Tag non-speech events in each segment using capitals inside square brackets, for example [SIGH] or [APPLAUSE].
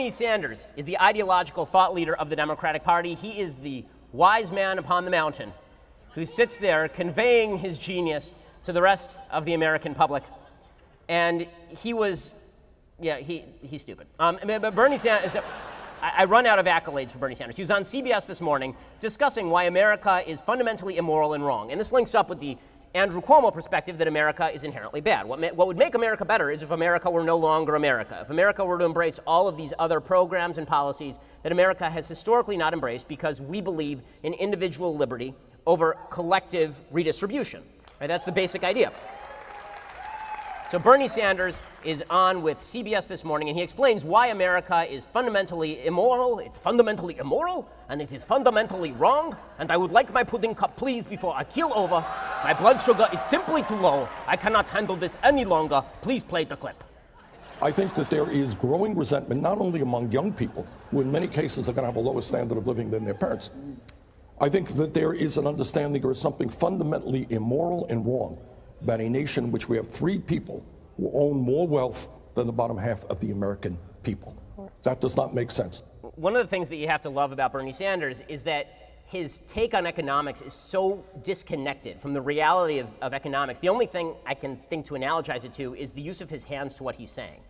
Bernie Sanders is the ideological thought leader of the Democratic Party. He is the wise man upon the mountain who sits there conveying his genius to the rest of the American public. And he was, yeah, he, he's stupid. Um, but Bernie Sanders, I, run out of accolades for Bernie Sanders. He was on CBS this morning discussing why America is fundamentally immoral and wrong. And this links up with the Andrew Cuomo perspective that America is inherently bad. What, what would make America better is if America were no longer America. If America were to embrace all of these other programs and policies that America has historically not embraced because we believe in individual liberty over collective redistribution. Right? That's the basic idea. So Bernie Sanders is on with CBS this morning, and he explains why America is fundamentally immoral, it's fundamentally immoral, and it is fundamentally wrong, and I would like my pudding cup, please, before I keel over. My blood sugar is simply too low. I cannot handle this any longer. Please play the clip. I think that there is growing resentment, not only among young people, who in many cases are going to have a lower standard of living than their parents. I think that there is an understanding there is something fundamentally immoral and wrong about a nation in which we have three people who own more wealth than the bottom half of the American people. That does not make sense. One of the things that you have to love about Bernie Sanders is that his take on economics is so disconnected from the reality of, of, economics. The only thing I can think to analogize it to is the use of his hands to what he's saying.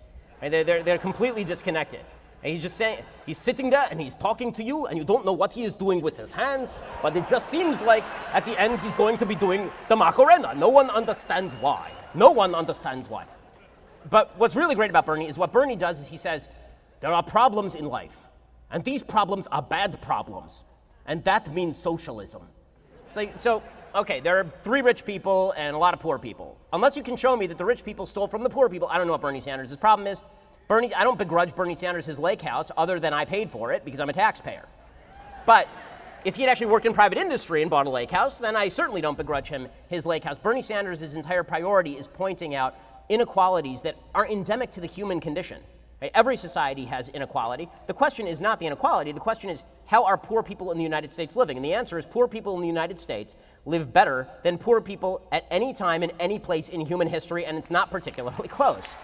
Right? They're, they're, they're completely disconnected. And he's just saying, he's sitting there and he's talking to you, and you don't know what he is doing with his hands, but it just seems like at the end he's going to be doing the Macarena. No one understands why. No one understands why. But what's really great about Bernie is what Bernie does is he says, there are problems in life, and these problems are bad problems, and that means socialism. So, so okay, there are three rich people and a lot of poor people. Unless you can show me that the rich people stole from the poor people, I don't know what Bernie Sanders' problem is. Bernie, I don't begrudge Bernie Sanders his lake house other than I paid for it because I'm a taxpayer. But if he had actually worked in private industry and bought a lake house, then I certainly don't begrudge him his lake house. Bernie Sanders' entire priority is pointing out inequalities that are endemic to the human condition. Right? Every society has inequality. The question is not the inequality. The question is how are poor people in the United States living? And the answer is poor people in the United States live better than poor people at any time in any place in human history, and it's not particularly [LAUGHS] close.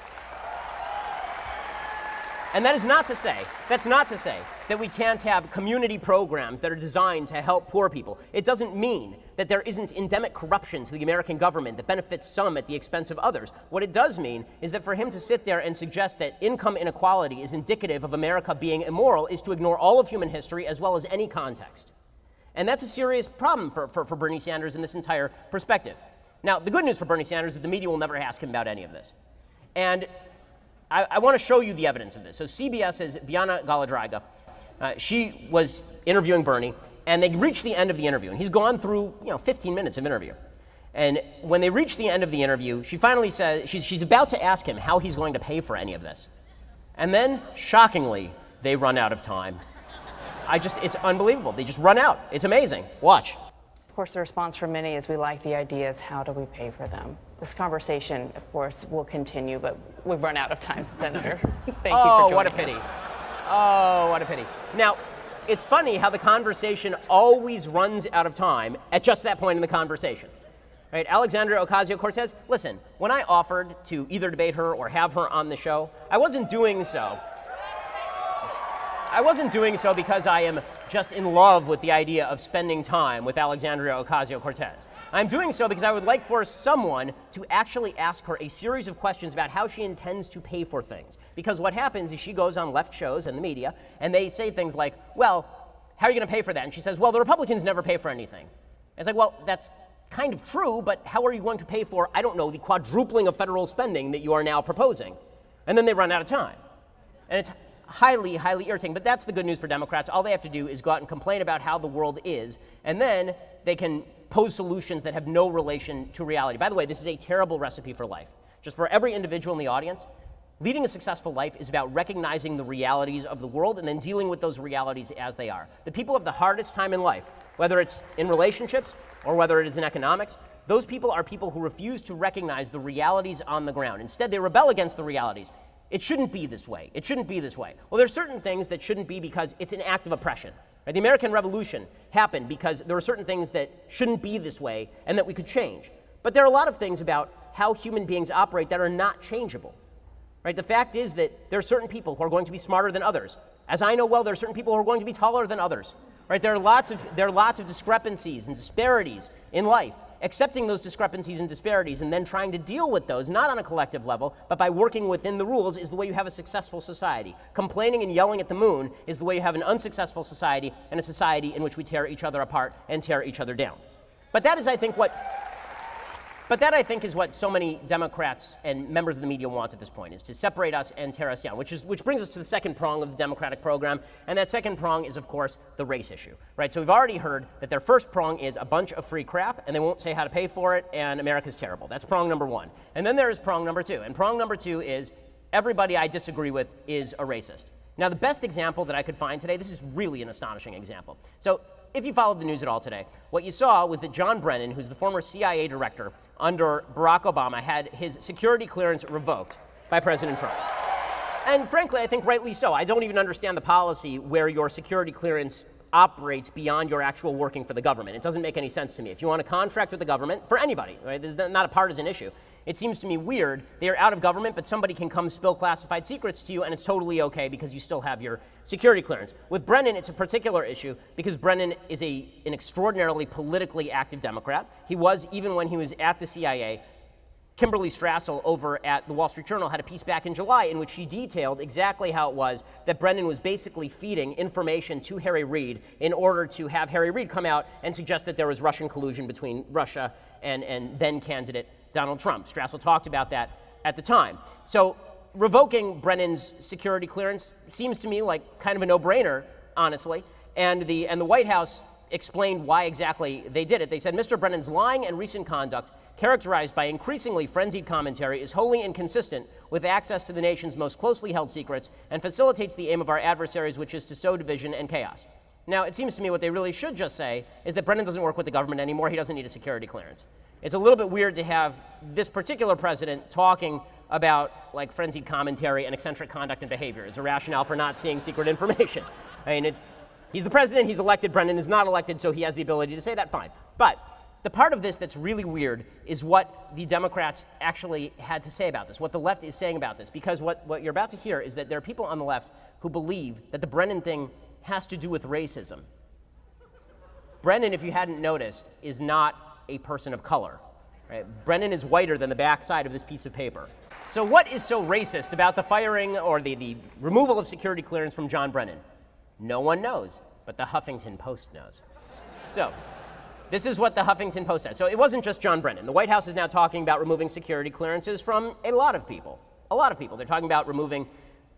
And that is not to say, that's not to say that we can't have community programs that are designed to help poor people. It doesn't mean that there isn't endemic corruption to the American government that benefits some at the expense of others. What it does mean is that for him to sit there and suggest that income inequality is indicative of America being immoral is to ignore all of human history as well as any context. And that's a serious problem for, for, for Bernie Sanders in this entire perspective. Now, the good news for Bernie Sanders is that the media will never ask him about any of this. And I, I want to show you the evidence of this. So CBS's Bianna Golodryga, uh, she was interviewing Bernie, and they reached the end of the interview, and he's gone through you know 15 minutes of interview. And when they reach the end of the interview, she finally says she's, she's about to ask him how he's going to pay for any of this. And then, shockingly, they run out of time. I just, it's unbelievable. They just run out. It's amazing. Watch. Of course, the response from many is we like the ideas. How do we pay for them? This conversation, of course, will continue, but we've run out of time, Senator. [LAUGHS] Thank oh, you for joining Oh, what a pity. Us. Oh, what a pity. Now, it's funny how the conversation always runs out of time at just that point in the conversation. Right? Alexandria Ocasio-Cortez, listen, when I offered to either debate her or have her on the show, I wasn't doing so I wasn't doing so because I am just in love with the idea of spending time with Alexandria Ocasio-Cortez. I'm doing so because I would like for someone to actually ask her a series of questions about how she intends to pay for things. Because what happens is she goes on left shows and the media, and they say things like, well, how are you going to pay for that? And she says, well, the Republicans never pay for anything. It's like, well, that's kind of true, but how are you going to pay for, I don't know, the quadrupling of federal spending that you are now proposing? And then they run out of time. And it's highly, highly irritating. But that's the good news for Democrats. All they have to do is go out and complain about how the world is, and then they can pose solutions that have no relation to reality. By the way, this is a terrible recipe for life. Just for every individual in the audience, leading a successful life is about recognizing the realities of the world and then dealing with those realities as they are. The people have the hardest time in life, whether it's in relationships or whether it is in economics, those people are people who refuse to recognize the realities on the ground. Instead, they rebel against the realities. It shouldn't be this way. It shouldn't be this way. Well, there's certain things that shouldn't be because it's an act of oppression. Right? The American Revolution happened because there were certain things that shouldn't be this way and that we could change. But there are a lot of things about how human beings operate that are not changeable. Right? The fact is that there are certain people who are going to be smarter than others. As I know well, there are certain people who are going to be taller than others. Right? There are lots of there are lots of discrepancies and disparities in life. Accepting those discrepancies and disparities and then trying to deal with those, not on a collective level, but by working within the rules, is the way you have a successful society. Complaining and yelling at the moon is the way you have an unsuccessful society and a society in which we tear each other apart and tear each other down. But that is, I think, what but that, I think, is what so many Democrats and members of the media want at this point, is to separate us and tear us down, which, is, which brings us to the second prong of the Democratic program. And that second prong is, of course, the race issue, right? So we've already heard that their first prong is a bunch of free crap, and they won't say how to pay for it, and America's terrible. That's prong number one. And then there is prong number two. And prong number two is everybody I disagree with is a racist. Now, the best example that I could find today, this is really an astonishing example. So if you followed the news at all today, what you saw was that John Brennan, who's the former CIA director under Barack Obama, had his security clearance revoked by President Trump. And frankly, I think rightly so. I don't even understand the policy where your security clearance operates beyond your actual working for the government. It doesn't make any sense to me. If you want to contract with the government, for anybody, right, this is not a partisan issue, it seems to me weird. They are out of government, but somebody can come spill classified secrets to you, and it's totally okay because you still have your security clearance. With Brennan, it's a particular issue because Brennan is a, an extraordinarily politically active Democrat. He was, even when he was at the CIA, Kimberley Strassel over at the Wall Street Journal had a piece back in July in which she detailed exactly how it was that Brennan was basically feeding information to Harry Reid in order to have Harry Reid come out and suggest that there was Russian collusion between Russia and, and then candidate Donald Trump. Strassel talked about that at the time. So revoking Brennan's security clearance seems to me like kind of a no-brainer, honestly. And the, and the White House explained why exactly they did it. They said Mr. Brennan's lying and recent conduct, characterized by increasingly frenzied commentary, is wholly inconsistent with access to the nation's most closely held secrets and facilitates the aim of our adversaries, which is to sow division and chaos. Now, it seems to me what they really should just say is that Brennan doesn't work with the government anymore. He doesn't need a security clearance. It's a little bit weird to have this particular president talking about like frenzied commentary and eccentric conduct and behavior as a rationale for not seeing secret information. [LAUGHS] I mean, it, He's the president, he's elected. Brennan is not elected, so he has the ability to say that, fine. But the part of this that's really weird is what the Democrats actually had to say about this, what the left is saying about this. Because what, what you're about to hear is that there are people on the left who believe that the Brennan thing has to do with racism. Brennan, if you hadn't noticed, is not a person of color. Right? Brennan is whiter than the backside of this piece of paper. So, what is so racist about the firing or the, the removal of security clearance from John Brennan? No one knows, but the Huffington Post knows. So, this is what the Huffington Post says. So, it wasn't just John Brennan. The White House is now talking about removing security clearances from a lot of people. A lot of people. They're talking about removing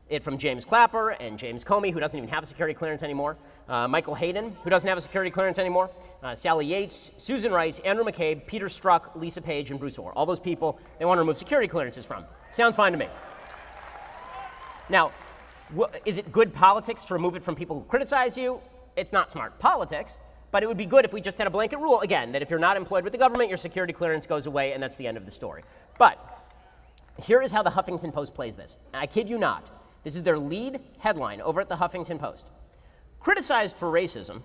it from James Clapper and James Comey, who doesn't even have a security clearance anymore, uh, Michael Hayden, who doesn't have a security clearance anymore, uh, Sally Yates, Susan Rice, Andrew McCabe, Peter Strzok, Lisa Page, and Bruce Ohr. All those people they want to remove security clearances from. Sounds fine to me. Now, is it good politics to remove it from people who criticize you? It's not smart politics, but it would be good if we just had a blanket rule, again, that if you're not employed with the government, your security clearance goes away, and that's the end of the story. But here is how the Huffington Post plays this. I kid you not. This is their lead headline over at the Huffington Post. Criticized for racism,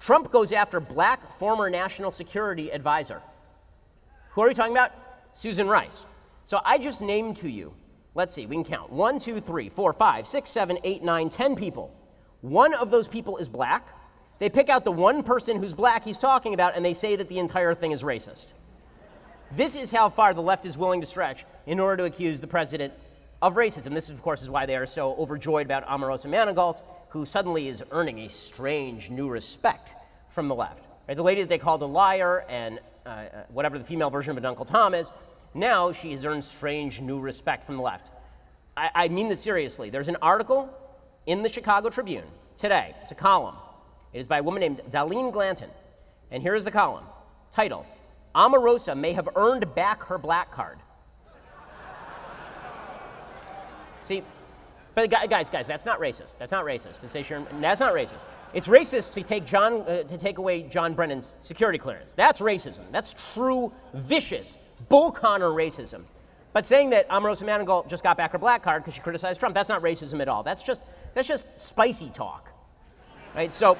Trump goes after black former national security advisor. Who are we talking about? Susan Rice. So I just named to you Let's see, we can count. One, two, three, four, five, six, seven, eight, nine, ten people. One of those people is black. They pick out the one person who's black he's talking about and they say that the entire thing is racist. This is how far the left is willing to stretch in order to accuse the president of racism. This, of course, is why they are so overjoyed about Omarosa Manigault, who suddenly is earning a strange new respect from the left. Right? The lady that they called a liar and uh, uh whatever the female version of an Uncle Tom is, now she has earned strange new respect from the left. I, I mean this seriously. There's an article in the Chicago Tribune today. It's a column. It is by a woman named Dahleen Glanton. And here is the column. Title Omarosa may have earned back her black card. See, but guys, guys, that's not racist. That's not racist to say Sharon. That's not racist. It's racist to take John uh, to take away John Brennan's security clearance. That's racism. That's true, vicious, Bull Connor racism. But saying that Omarosa Manigault just got back her black card because she criticized Trump, that's not racism at all. That's just, that's just spicy talk. Right? So,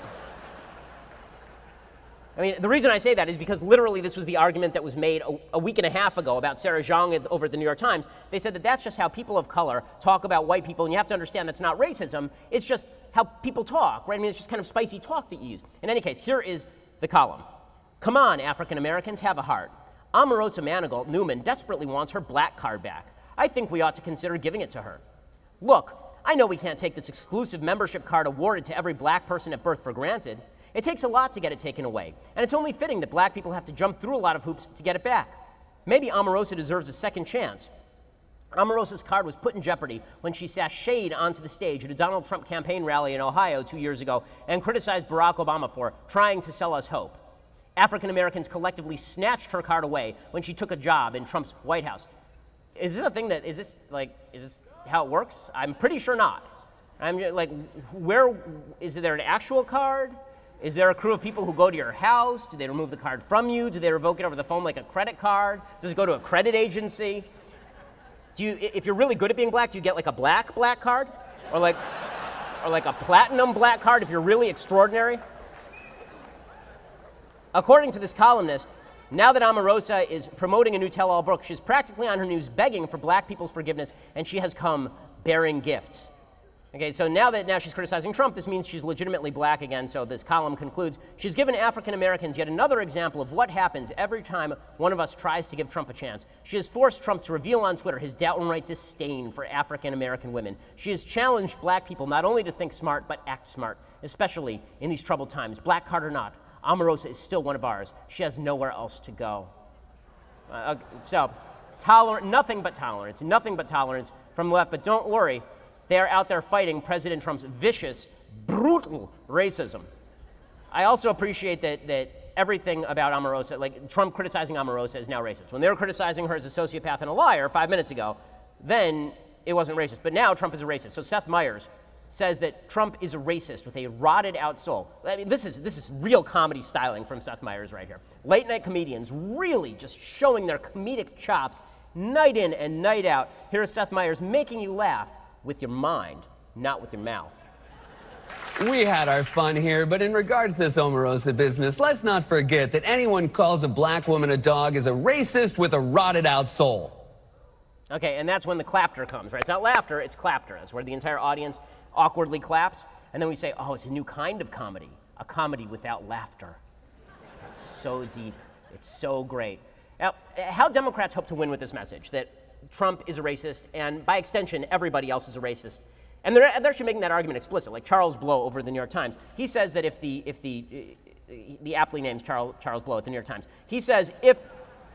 I mean, the reason I say that is because literally this was the argument that was made a, a, week and a half ago about Sarah Jeong over at the New York Times. They said that that's just how people of color talk about white people, and you have to understand that's not racism. It's just how people talk, right? I mean, it's just kind of spicy talk that you use. In any case, here is the column. Come on, African Americans, have a heart. Omarosa Manigault Newman desperately wants her black card back. I think we ought to consider giving it to her. Look, I know we can't take this exclusive membership card awarded to every black person at birth for granted. It takes a lot to get it taken away, and it's only fitting that black people have to jump through a lot of hoops to get it back. Maybe Omarosa deserves a second chance. Omarosa's card was put in jeopardy when she sashayed onto the stage at a Donald Trump campaign rally in Ohio two years ago and criticized Barack Obama for trying to sell us hope. African Americans collectively snatched her card away when she took a job in Trump's White House. Is this a thing that, is this like, is this how it works? I'm pretty sure not. I'm like, where, is there an actual card? Is there a crew of people who go to your house? Do they remove the card from you? Do they revoke it over the phone like a credit card? Does it go to a credit agency? Do you, if you're really good at being black, do you get like a black black card? Or like, or like a platinum black card if you're really extraordinary? According to this columnist, now that Omarosa is promoting a new tell-all book, she's practically on her knees begging for black people's forgiveness, and she has come bearing gifts. Okay, so now that now she's criticizing Trump, this means she's legitimately black again. So this column concludes she's given African Americans yet another example of what happens every time one of us tries to give Trump a chance. She has forced Trump to reveal on Twitter his downright disdain for African American women. She has challenged black people not only to think smart, but act smart, especially in these troubled times. Black card or not, Omarosa is still one of ours. She has nowhere else to go. Uh, so, tolerant, nothing but tolerance, nothing but tolerance from the left. But don't worry, they are out there fighting President Trump's vicious, brutal racism. I also appreciate that, that everything about Omarosa, like Trump criticizing Omarosa, is now racist. When they were criticizing her as a sociopath and a liar five minutes ago, then it wasn't racist. But now Trump is a racist. So Seth Meyers says that Trump is a racist with a rotted out soul. I mean, this is, this is real comedy styling from Seth Meyers right here. Late night comedians really just showing their comedic chops night in and night out. Here is Seth Meyers making you laugh with your mind, not with your mouth. We had our fun here, but in regards to this Omarosa business, let's not forget that anyone calls a black woman a dog is a racist with a rotted out soul. Okay, and that's when the clapter comes, right? It's not laughter, it's clapter. That's where the entire audience awkwardly claps. And then we say, oh, it's a new kind of comedy, a comedy without laughter. It's so deep, it's so great. Now, how Democrats hope to win with this message that Trump is a racist, and by extension, everybody else is a racist. And they're, they're actually making that argument explicit, like Charles Blow over the New York Times. He says that if the, if the, uh, the aptly named Charles, Charles Blow at the New York Times, he says if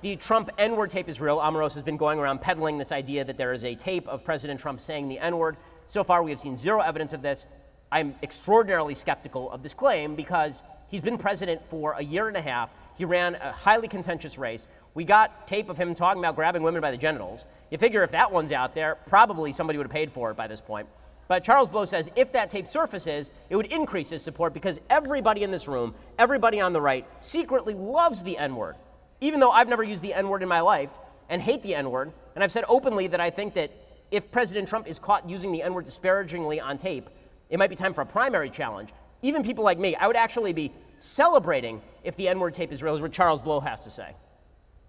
the Trump N word tape is real, Omarosa has been going around peddling this idea that there is a tape of President Trump saying the N word. So far, we have seen zero evidence of this. I'm extraordinarily skeptical of this claim because he's been president for a year and a half. He ran a highly contentious race. We got tape of him talking about grabbing women by the genitals. You figure if that one's out there, probably somebody would have paid for it by this point. But Charles Blow says if that tape surfaces, it would increase his support because everybody in this room, everybody on the right, secretly loves the N word. Even though I've never used the N word in my life and hate the N word, and I've said openly that I think that if President Trump is caught using the N word disparagingly on tape, it might be time for a primary challenge. Even people like me, I would actually be celebrating if the N word tape is real, is what Charles Blow has to say.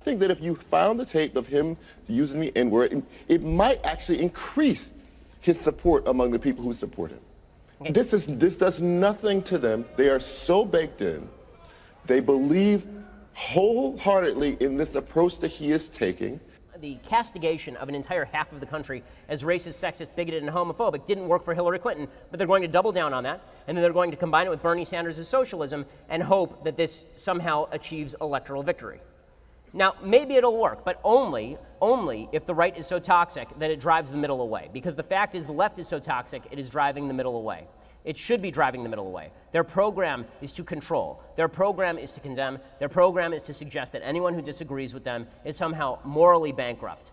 I think that if you found the tape of him using the N word, it might actually increase his support among the people who support him. Okay. This, is, this does nothing to them. They are so baked in. They believe wholeheartedly in this approach that he is taking. The castigation of an entire half of the country as racist, sexist, bigoted, and homophobic didn't work for Hillary Clinton, but they're going to double down on that, and then they're going to combine it with Bernie Sanders' socialism and hope that this somehow achieves electoral victory. Now, maybe it'll work, but only, only if the right is so toxic that it drives the middle away. Because the fact is, the left is so toxic, it is driving the middle away. It should be driving the middle away. Their program is to control. Their program is to condemn. Their program is to suggest that anyone who disagrees with them is somehow morally bankrupt.